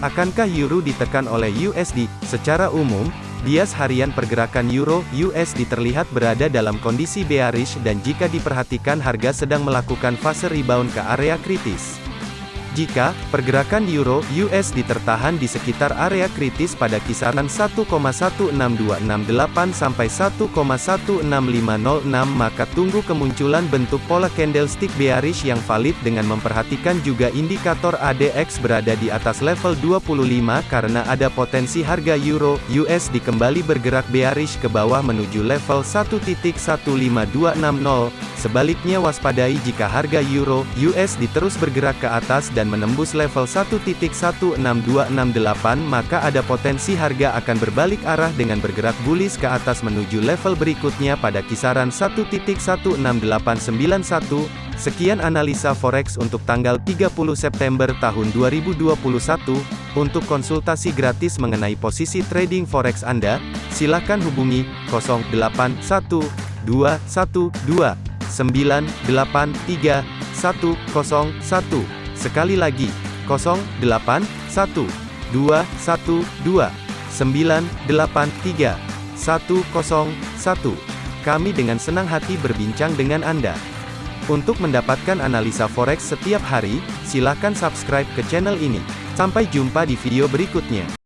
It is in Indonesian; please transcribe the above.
Akankah euro ditekan oleh USD? Secara umum, bias harian pergerakan euro USD terlihat berada dalam kondisi bearish dan jika diperhatikan harga sedang melakukan fase rebound ke area kritis. Jika pergerakan euro USD tertahan di sekitar area kritis pada kisaran 1,16268 sampai 1,16506 maka tunggu kemunculan bentuk pola candlestick bearish yang valid dengan memperhatikan juga indikator ADX berada di atas level 25 karena ada potensi harga euro USD kembali bergerak bearish ke bawah menuju level 1.15260 sebaliknya waspadai jika harga euro USD terus bergerak ke atas dan dan menembus level 1.16268 maka ada potensi harga akan berbalik arah dengan bergerak bullish ke atas menuju level berikutnya pada kisaran 1.16891. Sekian analisa forex untuk tanggal 30 September tahun 2021. Untuk konsultasi gratis mengenai posisi trading forex Anda, silakan hubungi 081212983101. Sekali lagi, 081212983101. Kami dengan senang hati berbincang dengan Anda. Untuk mendapatkan analisa forex setiap hari, silakan subscribe ke channel ini. Sampai jumpa di video berikutnya.